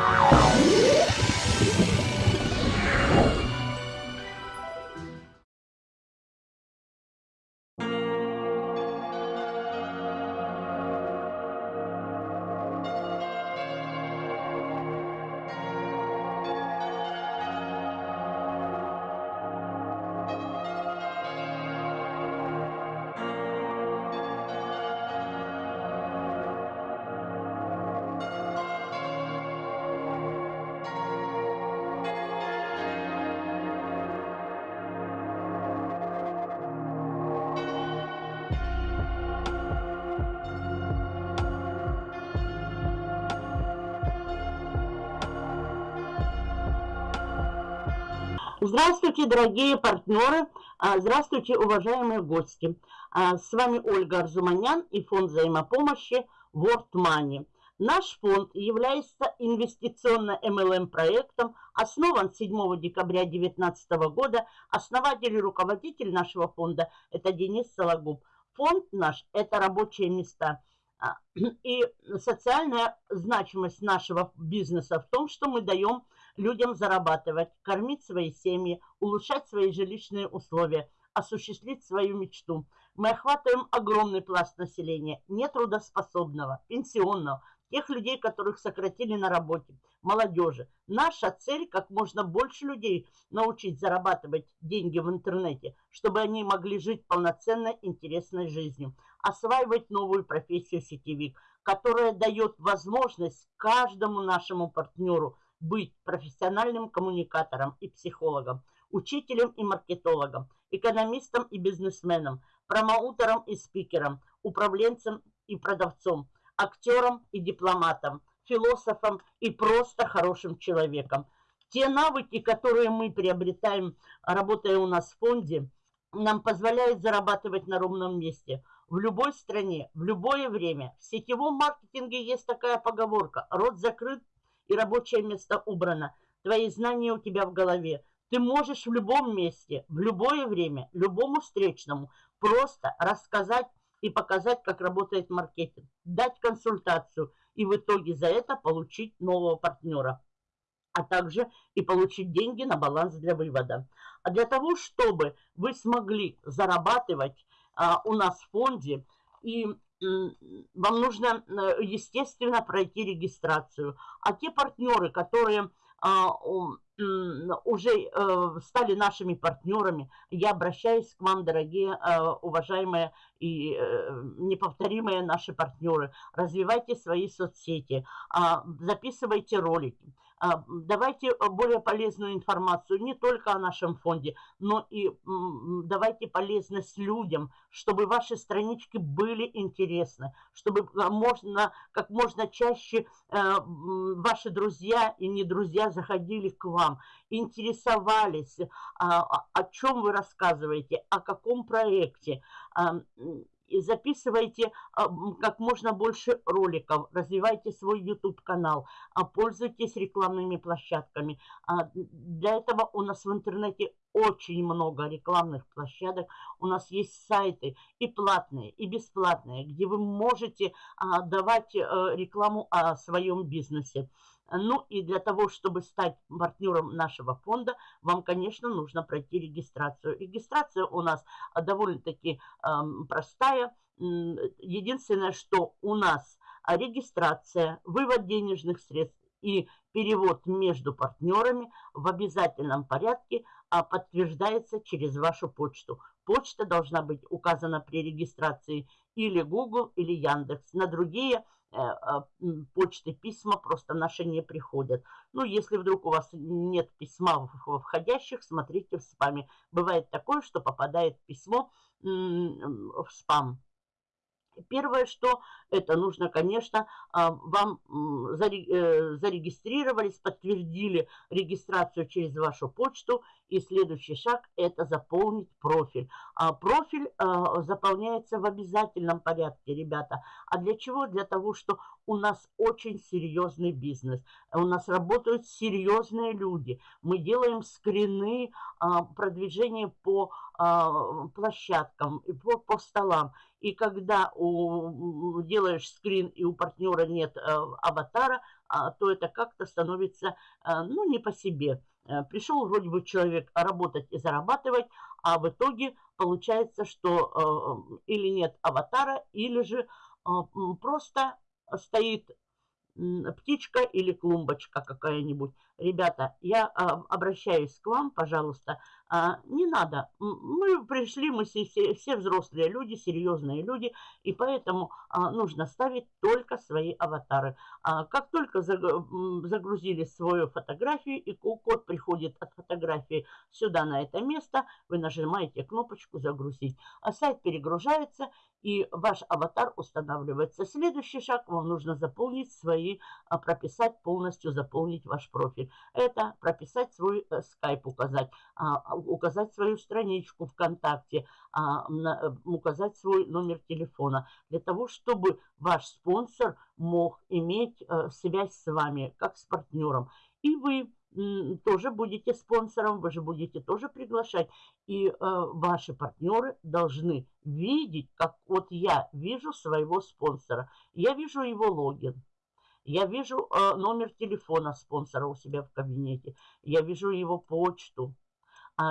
Wow. Здравствуйте, дорогие партнеры, а, здравствуйте, уважаемые гости. А, с вами Ольга Арзуманян и фонд взаимопомощи World Money. Наш фонд является инвестиционно-МЛМ проектом, основан 7 декабря 2019 года. Основатель и руководитель нашего фонда – это Денис Сологуб. Фонд наш – это рабочие места. А, и социальная значимость нашего бизнеса в том, что мы даем людям зарабатывать, кормить свои семьи, улучшать свои жилищные условия, осуществить свою мечту. Мы охватываем огромный пласт населения, нетрудоспособного, пенсионного, тех людей, которых сократили на работе, молодежи. Наша цель – как можно больше людей научить зарабатывать деньги в интернете, чтобы они могли жить полноценной, интересной жизнью, осваивать новую профессию сетевик, которая дает возможность каждому нашему партнеру – быть профессиональным коммуникатором и психологом, учителем и маркетологом, экономистом и бизнесменом, промоутером и спикером, управленцем и продавцом, актером и дипломатом, философом и просто хорошим человеком. Те навыки, которые мы приобретаем, работая у нас в фонде, нам позволяют зарабатывать на ровном месте – в любой стране, в любое время. В сетевом маркетинге есть такая поговорка «рот закрыт, и рабочее место убрано. Твои знания у тебя в голове. Ты можешь в любом месте, в любое время, любому встречному просто рассказать и показать, как работает маркетинг, дать консультацию и в итоге за это получить нового партнера, а также и получить деньги на баланс для вывода. А для того, чтобы вы смогли зарабатывать а, у нас в фонде и вам нужно, э, естественно, пройти регистрацию. А те партнеры, которые а, уже э, стали нашими партнерами, я обращаюсь к вам, дорогие, э, уважаемые и неповторимые наши партнеры. Развивайте свои соцсети, а, записывайте ролики. А, давайте э, более полезную информацию не только о нашем фонде, но и давайте полезность людям, чтобы ваши странички были интересны, чтобы можно, как можно чаще э, ваши друзья и не друзья заходили к вам, интересовались, а, о чем вы рассказываете, о каком проекте и записывайте а, как можно больше роликов, развивайте свой YouTube-канал, а, пользуйтесь рекламными площадками. А, для этого у нас в интернете очень много рекламных площадок. У нас есть сайты и платные, и бесплатные, где вы можете давать э, рекламу о своем бизнесе. Ну и для того, чтобы стать партнером нашего фонда, вам, конечно, нужно пройти регистрацию. Регистрация у нас довольно-таки э, простая. Единственное, что у нас регистрация, вывод денежных средств и перевод между партнерами в обязательном порядке а, подтверждается через вашу почту. Почта должна быть указана при регистрации или Google, или Яндекс. На другие а, почты, письма просто наши не приходят. Ну, если вдруг у вас нет письма входящих, смотрите в спаме. Бывает такое, что попадает письмо в спам. Первое, что это нужно, конечно, а, вам э, зарегистрировались, подтвердили регистрацию через вашу почту. И следующий шаг – это заполнить профиль. А профиль а, заполняется в обязательном порядке, ребята. А для чего? Для того, что у нас очень серьезный бизнес. У нас работают серьезные люди. Мы делаем скрины продвижения по площадкам, по, по столам. И когда у, делаешь скрин и у партнера нет э, аватара, то это как-то становится, ну, не по себе. Пришел вроде бы человек работать и зарабатывать, а в итоге получается, что или нет аватара, или же просто стоит птичка или клумбочка какая-нибудь. Ребята, я а, обращаюсь к вам, пожалуйста, а, не надо. Мы пришли, мы все, все взрослые люди, серьезные люди, и поэтому а, нужно ставить только свои аватары. А, как только загрузили свою фотографию, и код приходит от фотографии сюда, на это место, вы нажимаете кнопочку «Загрузить». А сайт перегружается, и ваш аватар устанавливается. Следующий шаг, вам нужно заполнить свои, а, прописать полностью, заполнить ваш профиль. Это прописать свой э, скайп, указать указать свою страничку ВКонтакте, а, э, указать свой номер телефона, для того, чтобы ваш спонсор мог иметь э, связь с вами, как с партнером. И вы тоже будете спонсором, вы же будете тоже приглашать. И э, ваши партнеры должны видеть, как вот я вижу своего спонсора. Я вижу его логин. Я вижу э, номер телефона спонсора у себя в кабинете. Я вижу его почту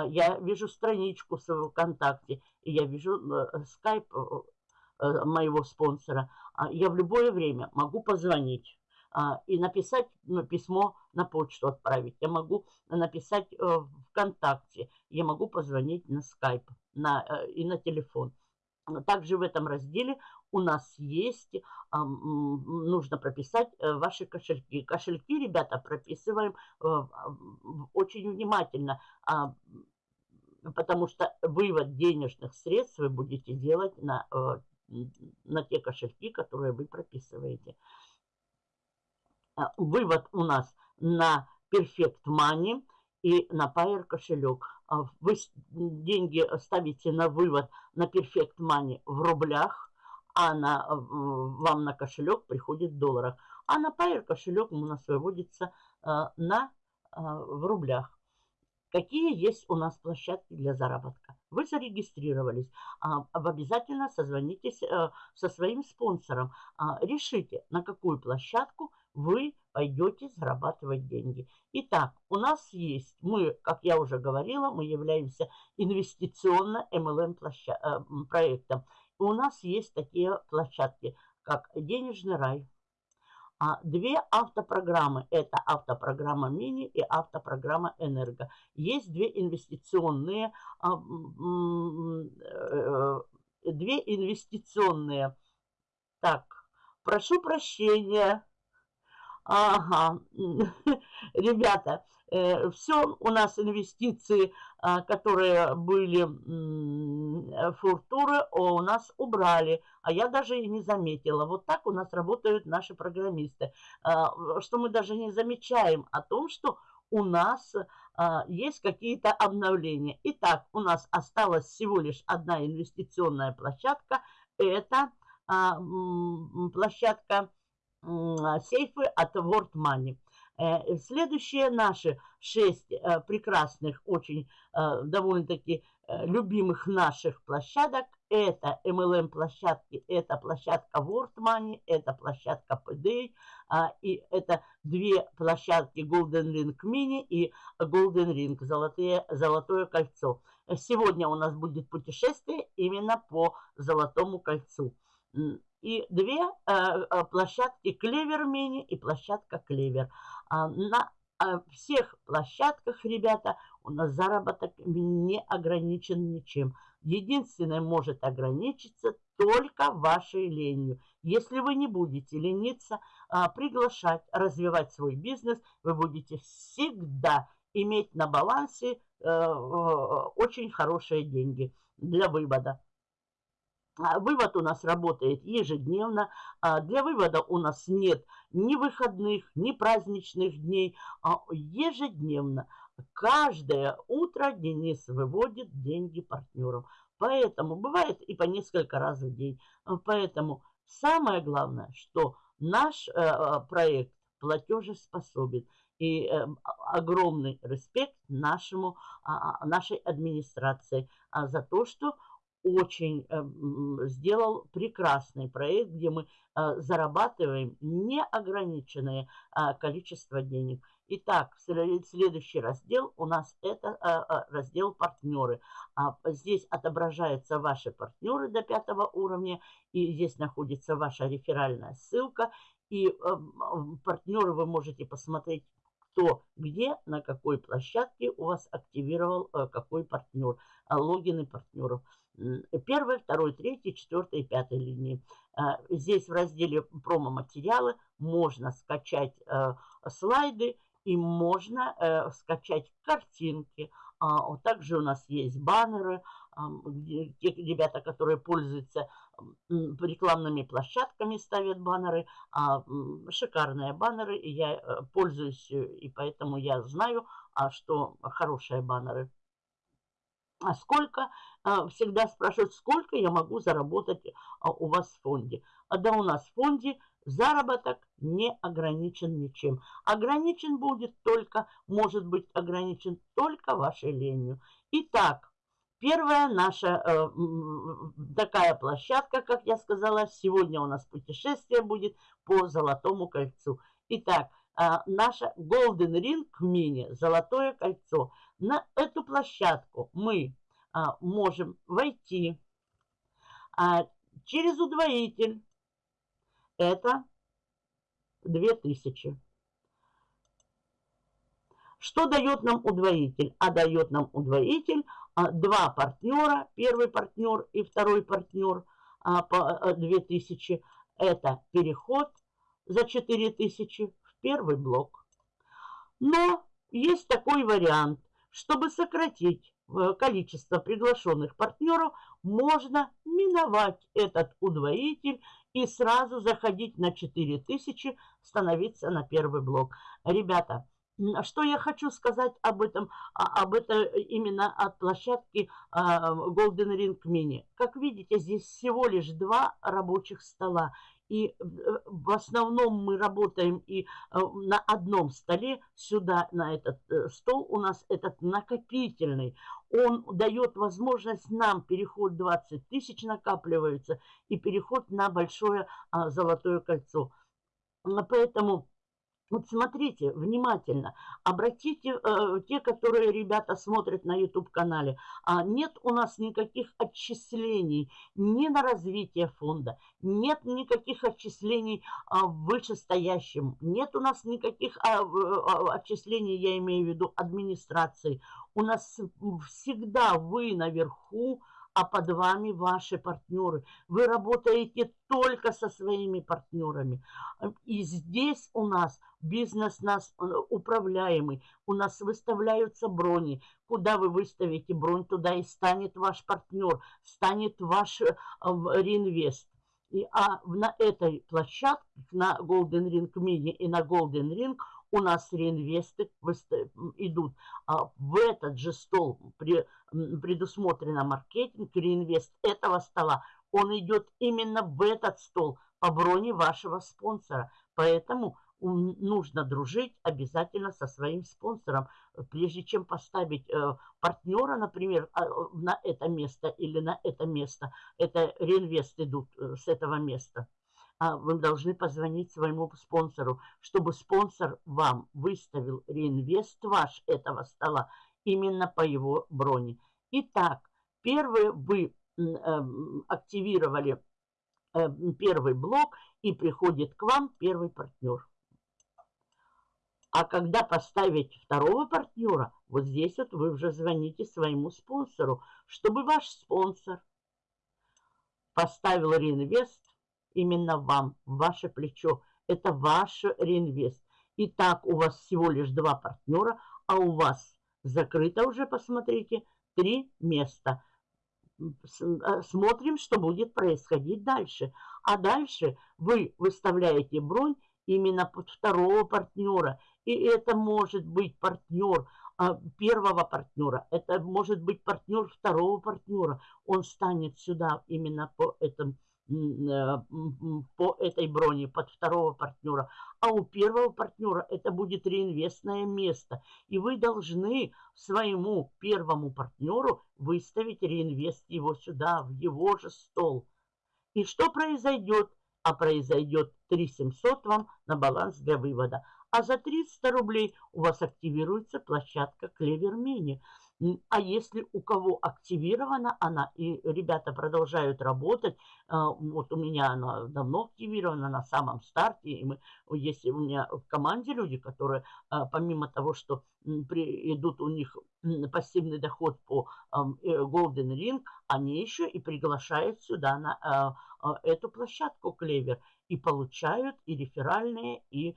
я вижу страничку в ВКонтакте, и я вижу э, скайп э, э, моего спонсора. А я в любое время могу позвонить а, и написать ну, письмо на почту отправить. Я могу написать ВКонтакте, я могу позвонить на скайп на, и на телефон. Также в этом разделе у нас есть, нужно прописать э, ваши кошельки. Кошельки, ребята, прописываем э, очень внимательно, а, потому что вывод денежных средств вы будете делать на, э, на те кошельки, которые вы прописываете. Вывод у нас на Perfect Money и на Payer кошелек. Вы деньги ставите на вывод на Perfect Money в рублях, а на, вам на кошелек приходит в долларах. А на Payer кошелек у нас выводится а, на, а, в рублях. Какие есть у нас площадки для заработка? Вы зарегистрировались, обязательно созвонитесь э, со своим спонсором, решите, на какую площадку вы пойдете зарабатывать деньги. Итак, у нас есть, мы, как я уже говорила, мы являемся инвестиционно MLM э, проектом. У нас есть такие площадки, как «Денежный рай», а две автопрограммы. Это автопрограмма «Мини» и автопрограмма «Энерго». Есть две инвестиционные, а, э, две инвестиционные. Так, прошу прощения, Ага, ребята, все у нас инвестиции, а, которые были фуртуры, у нас убрали, а я даже и не заметила. Вот так у нас работают наши программисты, а, что мы даже не замечаем о том, что у нас а, есть какие-то обновления. Итак, у нас осталась всего лишь одна инвестиционная площадка. Это площадка а, сейфы от World Money. Э, следующие наши шесть э, прекрасных, очень э, довольно-таки любимых наших площадок это MLM площадки, это площадка World Money, это площадка PDA, а, и это две площадки Golden Ring Mini и Golden Ring, золотые, золотое кольцо. Сегодня у нас будет путешествие именно по золотому кольцу и две э, э, площадки Клевер Мини и площадка Клевер. А, на э, всех площадках, ребята, у нас заработок не ограничен ничем. Единственное может ограничиться только вашей ленью. Если вы не будете лениться, приглашать, развивать свой бизнес, вы будете всегда иметь на балансе очень хорошие деньги для вывода. А, вывод у нас работает ежедневно. А, для вывода у нас нет ни выходных, ни праздничных дней. А ежедневно, каждое утро Денис выводит деньги партнерам. Поэтому бывает и по несколько раз в день. Поэтому самое главное, что наш э, проект платежеспособен. И э, огромный респект нашему, нашей администрации за то, что очень э, сделал прекрасный проект, где мы э, зарабатываем неограниченное э, количество денег. Итак, следующий раздел у нас это раздел партнеры. А здесь отображаются ваши партнеры до пятого уровня, и здесь находится ваша реферальная ссылка. И партнеры вы можете посмотреть кто где, на какой площадке у вас активировал какой партнер, логины партнеров первой, второй, третьей, четвертой и пятой линии. А, здесь в разделе промо-материалы можно скачать э, слайды и можно э, скачать картинки. А, также у нас есть баннеры. Те ребята, которые пользуются рекламными площадками, ставят баннеры. А, шикарные баннеры. И я э, пользуюсь, и поэтому я знаю, что хорошие баннеры а сколько, всегда спрашивают, сколько я могу заработать а, у вас в фонде. А да у нас в фонде заработок не ограничен ничем. Ограничен будет только, может быть ограничен только вашей ленью. Итак, первая наша э, такая площадка, как я сказала, сегодня у нас путешествие будет по Золотому кольцу. Итак, э, наша Golden Ring Mini, Золотое кольцо – на эту площадку мы а, можем войти а, через удвоитель. Это 2000. Что дает нам удвоитель? А дает нам удвоитель а, два партнера, первый партнер и второй партнер а, по 2000. А, Это переход за 4000 в первый блок. Но есть такой вариант. Чтобы сократить э, количество приглашенных партнеров, можно миновать этот удвоитель и сразу заходить на 4000, становиться на первый блок. Ребята, что я хочу сказать об этом, а, об этом именно от площадки а, Golden Ring Mini. Как видите, здесь всего лишь два рабочих стола. И э, в основном мы работаем и э, на одном столе, сюда, на этот э, стол у нас этот накопительный. Он дает возможность нам, переход 20 тысяч накапливается, и переход на большое а, золотое кольцо. Поэтому вот смотрите внимательно, обратите, э, те, которые ребята смотрят на YouTube-канале, а нет у нас никаких отчислений ни на развитие фонда, нет никаких отчислений а, вышестоящим, нет у нас никаких а, а, отчислений, я имею в виду администрации. У нас всегда вы наверху, а под вами ваши партнеры. Вы работаете только со своими партнерами. И здесь у нас бизнес нас э, управляемый. У нас выставляются брони. Куда вы выставите бронь, туда и станет ваш партнер, станет ваш э, реинвест. И, а на этой площадке, на Golden Ring Mini и на Golden Ring – у нас реинвесты идут а в этот же стол, предусмотрено маркетинг, реинвест этого стола, он идет именно в этот стол по броне вашего спонсора. Поэтому нужно дружить обязательно со своим спонсором. Прежде чем поставить э, партнера, например, э, на это место или на это место, это реинвест идут э, с этого места – а вы должны позвонить своему спонсору, чтобы спонсор вам выставил реинвест ваш этого стола именно по его броне. Итак, первый вы э, активировали э, первый блок и приходит к вам первый партнер. А когда поставить второго партнера, вот здесь вот вы уже звоните своему спонсору, чтобы ваш спонсор поставил реинвест именно вам, ваше плечо. Это ваш реинвест. Итак, у вас всего лишь два партнера, а у вас закрыто уже, посмотрите, три места. Э, смотрим, что будет происходить дальше. А дальше вы выставляете бронь именно под второго партнера. И это может быть партнер а, первого партнера, это может быть партнер второго партнера. Он станет сюда именно по этому по этой броне под второго партнера, а у первого партнера это будет реинвестное место. И вы должны своему первому партнеру выставить реинвест его сюда, в его же стол. И что произойдет? А произойдет 3700 вам на баланс для вывода. А за 300 рублей у вас активируется площадка Клевер Мини. А если у кого активирована она, и ребята продолжают работать, а, вот у меня она давно активирована на самом старте, и мы, если у меня в команде люди, которые а, помимо того, что идут у них пассивный доход по э, Golden Ring, они еще и приглашают сюда на эту площадку Клевер и получают и реферальные, и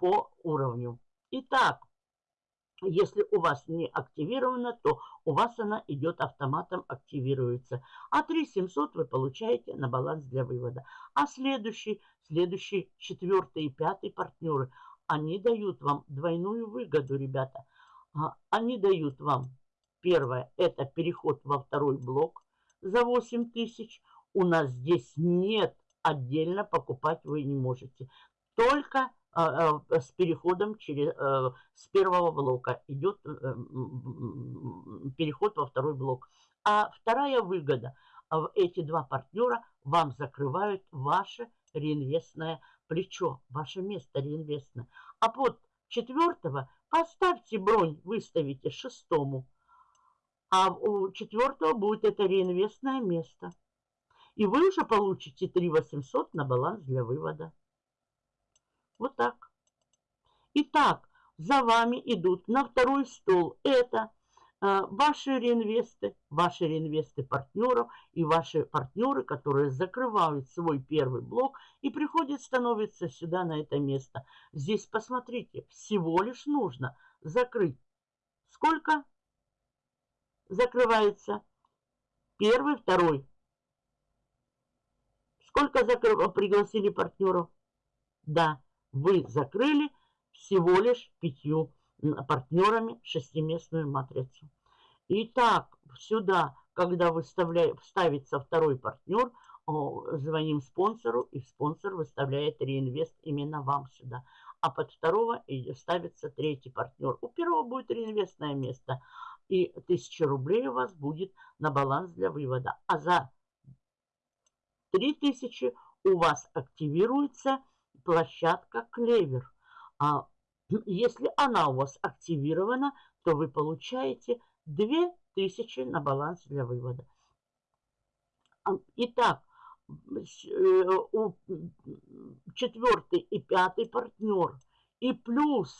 по уровню. Итак, если у вас не активировано, то у вас она идет автоматом, активируется. А 3700 вы получаете на баланс для вывода. А следующий, следующий, четвертый и пятый партнеры, они дают вам двойную выгоду, ребята. А, они дают вам, первое, это переход во второй блок за 8 тысяч. У нас здесь нет отдельно покупать вы не можете. Только с переходом через, э, с первого блока идет э, переход во второй блок. А вторая выгода, эти два партнера вам закрывают ваше реинвестное плечо, ваше место реинвестное. А под четвертого поставьте бронь, выставите шестому, а у четвертого будет это реинвестное место. И вы уже получите 3 800 на баланс для вывода. Вот так. Итак, за вами идут на второй стол. Это э, ваши реинвесты, ваши реинвесты партнеров и ваши партнеры, которые закрывают свой первый блок и приходят, становятся сюда на это место. Здесь, посмотрите, всего лишь нужно закрыть. Сколько закрывается? Первый, второй. Сколько закрыв... пригласили партнеров? Да, вы закрыли всего лишь пятью партнерами шестиместную матрицу. Итак, сюда, когда выставляет, вставится второй партнер, звоним спонсору, и спонсор выставляет реинвест именно вам сюда. А под второго ставится третий партнер. У первого будет реинвестное место, и 1000 рублей у вас будет на баланс для вывода. А за 3000 у вас активируется площадка Клевер. А если она у вас активирована, то вы получаете 2000 на баланс для вывода. А, итак, э, у четвертый и пятый партнер и плюс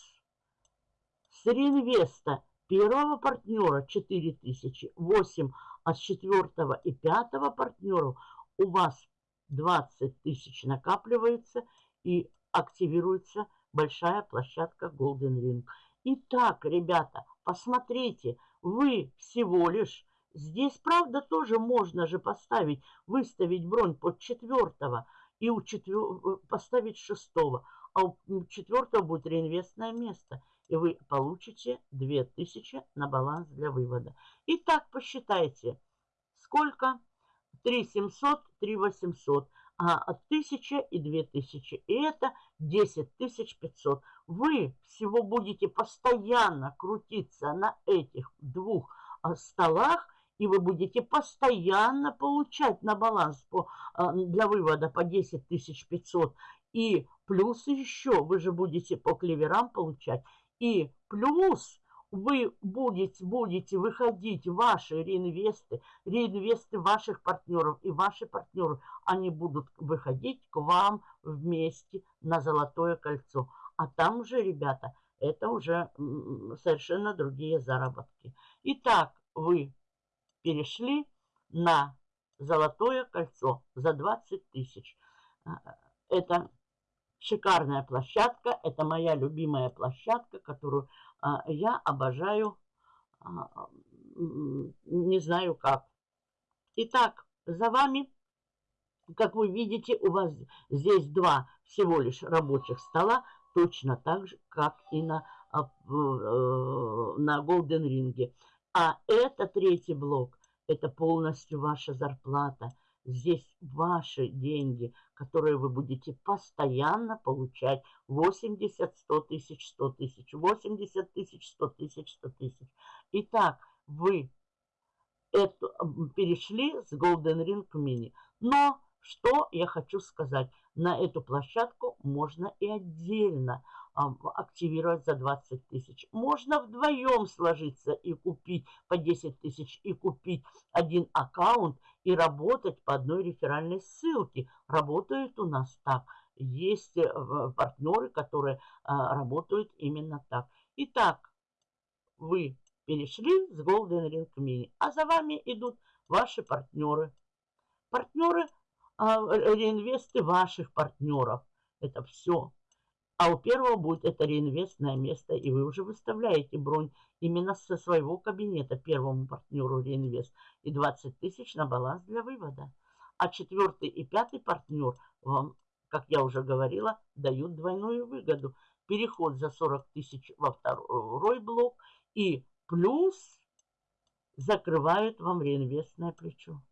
с реинвеста первого партнера 4000, 8, а с четвертого и пятого партнера у вас 20 тысяч накапливается и активируется большая площадка Golden Ring. Итак, ребята, посмотрите, вы всего лишь... Здесь, правда, тоже можно же поставить, выставить бронь под четвертого и у четвер... поставить шестого. А у четвертого будет реинвестное место. И вы получите 2000 на баланс для вывода. Итак, посчитайте, сколько? 3700, 3800 а, 1000 и 2000. И это 10 500. Вы всего будете постоянно крутиться на этих двух а, столах, и вы будете постоянно получать на баланс по, а, для вывода по 10 500. И плюс еще вы же будете по клеверам получать. И плюс вы будете, будете выходить, ваши реинвесты, реинвесты ваших партнеров и ваши партнеры, они будут выходить к вам вместе на золотое кольцо. А там уже, ребята, это уже совершенно другие заработки. Итак, вы перешли на золотое кольцо за 20 тысяч. А, это шикарная площадка, это моя любимая площадка, которую я обожаю, а, не знаю как. Итак, за вами, как вы видите, у вас здесь два всего лишь рабочих стола, точно так же, как и на, а, э, на Golden Ring. А это третий блок, это полностью ваша зарплата. Здесь ваши деньги, которые вы будете постоянно получать. 80, 100 тысяч, 100 тысяч, 80 тысяч, 100 тысяч, 100 тысяч. Итак, вы эту, перешли с Golden Ring Mini. Но что я хочу сказать? На эту площадку можно и отдельно активировать за 20 тысяч. Можно вдвоем сложиться и купить по 10 тысяч, и купить один аккаунт, и работать по одной реферальной ссылке. Работают у нас так. Есть э, партнеры, которые а, работают именно так. Итак, вы перешли с Golden Ring Mini, а за вами идут ваши партнеры. Партнеры, а, реинвесты ваших партнеров. Это все а у первого будет это реинвестное место, и вы уже выставляете бронь именно со своего кабинета первому партнеру реинвест и 20 тысяч на баланс для вывода. А четвертый и пятый партнер вам, как я уже говорила, дают двойную выгоду. Переход за 40 тысяч во второй блок и плюс закрывают вам реинвестное плечо.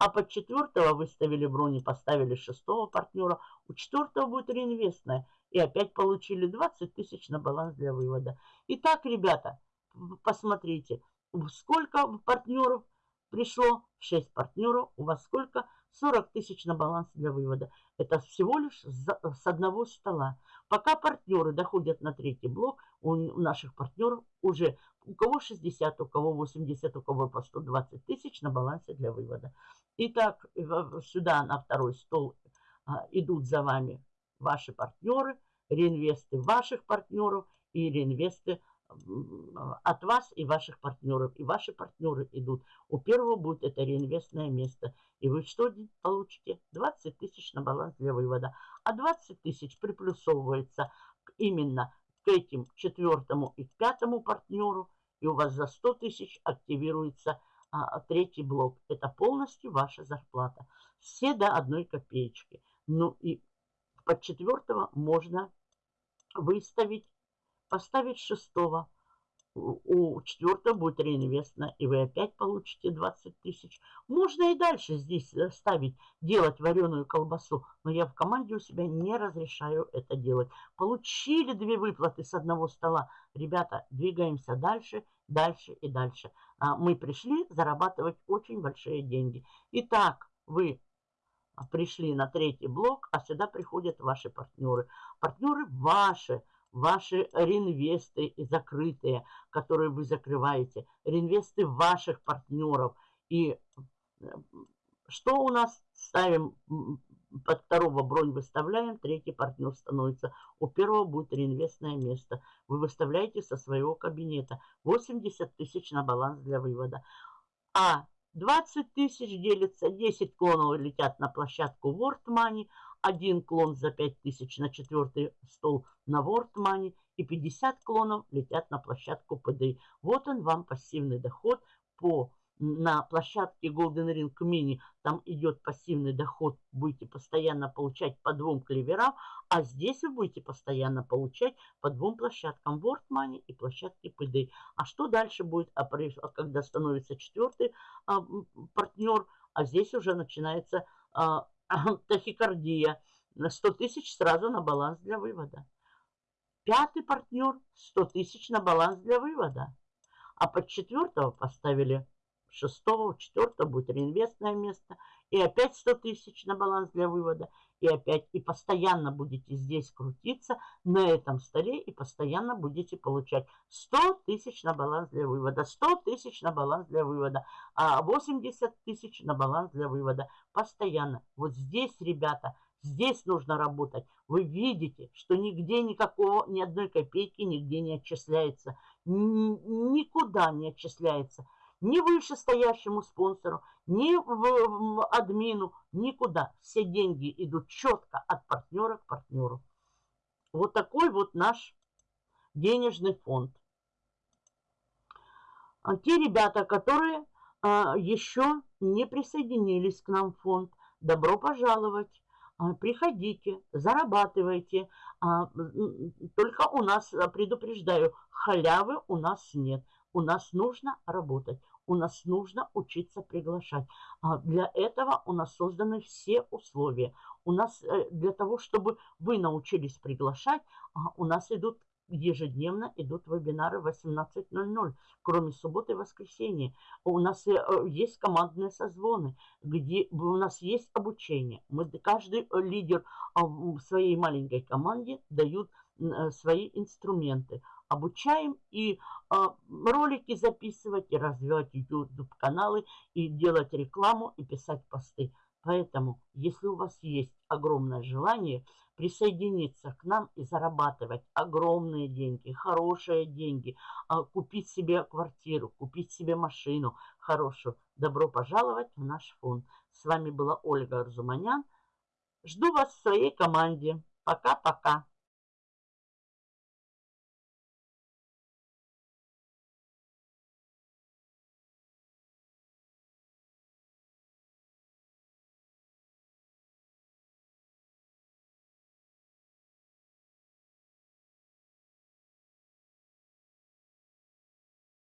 А под четвертого выставили брони, поставили шестого партнера. У четвертого будет реинвестная. И опять получили 20 тысяч на баланс для вывода. Итак, ребята, посмотрите, сколько партнеров пришло. 6 партнеров. У вас сколько? 40 тысяч на баланс для вывода. Это всего лишь с одного стола. Пока партнеры доходят на третий блок, у наших партнеров уже у кого 60, у кого 80, у кого по 120 тысяч на балансе для вывода. Итак, сюда на второй стол а, идут за вами ваши партнеры, реинвесты ваших партнеров и реинвесты от вас и ваших партнеров. И ваши партнеры идут. У первого будет это реинвестное место. И вы что получите? 20 тысяч на баланс для вывода. А 20 тысяч приплюсовывается именно к этим четвертому и пятому партнеру. И у вас за 100 тысяч активируется а, третий блок. Это полностью ваша зарплата. Все до одной копеечки. Ну и под четвертого можно выставить, поставить шестого. У четвертого будет реинвестно, и вы опять получите 20 тысяч. Можно и дальше здесь э, ставить, делать вареную колбасу, но я в команде у себя не разрешаю это делать. Получили две выплаты с одного стола. Ребята, двигаемся дальше, дальше и дальше. А, мы пришли зарабатывать очень большие деньги. Итак, вы пришли на третий блок, а сюда приходят ваши партнеры. Партнеры ваши, ваши реинвесты закрытые, которые вы закрываете, реинвесты ваших партнеров. И э, что у нас ставим под второго бронь выставляем, третий партнер становится. У первого будет реинвестное место. Вы выставляете со своего кабинета 80 тысяч на баланс для вывода. А 20 тысяч делится, 10 клонов летят на площадку World Money, один клон за 5 тысяч на четвертый стол на World Money и 50 клонов летят на площадку PDI. Вот он вам пассивный доход по на площадке Golden Ring Mini там идет пассивный доход, будете постоянно получать по двум клеверам, а здесь вы будете постоянно получать по двум площадкам World Money и площадке PD. А что дальше будет, а, а когда становится четвертый а, партнер, а здесь уже начинается тахикардия. На 100 тысяч сразу на баланс для вывода. Пятый партнер 100 тысяч на баланс для вывода. А под четвертого поставили шестого, четвертого будет реинвестное место. И опять 100 тысяч на баланс для вывода. И опять, и постоянно будете здесь крутиться на этом столе. И постоянно будете получать 100 тысяч на баланс для вывода. 100 тысяч на баланс для вывода. А 80 тысяч на баланс для вывода. Постоянно. Вот здесь, ребята, Здесь нужно работать. Вы видите, что нигде никакого, ни одной копейки нигде не отчисляется. Никуда не отчисляется ни вышестоящему спонсору, ни в, в админу, никуда. Все деньги идут четко от партнера к партнеру. Вот такой вот наш денежный фонд. А те ребята, которые а, еще не присоединились к нам в фонд, добро пожаловать. А, приходите, зарабатывайте. А, только у нас, предупреждаю, халявы у нас нет. У нас нужно работать. У нас нужно учиться приглашать. А для этого у нас созданы все условия. У нас э, для того, чтобы вы научились приглашать, а, у нас идут ежедневно идут вебинары в 18.00, кроме субботы и воскресенья. У нас э, есть командные созвоны, где у нас есть обучение. Мы, каждый лидер а, в своей маленькой команде дают э, свои инструменты. Обучаем и а, ролики записывать, и развивать YouTube-каналы, и делать рекламу, и писать посты. Поэтому, если у вас есть огромное желание – присоединиться к нам и зарабатывать огромные деньги, хорошие деньги, а, купить себе квартиру, купить себе машину хорошую. Добро пожаловать в наш фонд. С вами была Ольга Арзуманян. Жду вас в своей команде. Пока-пока.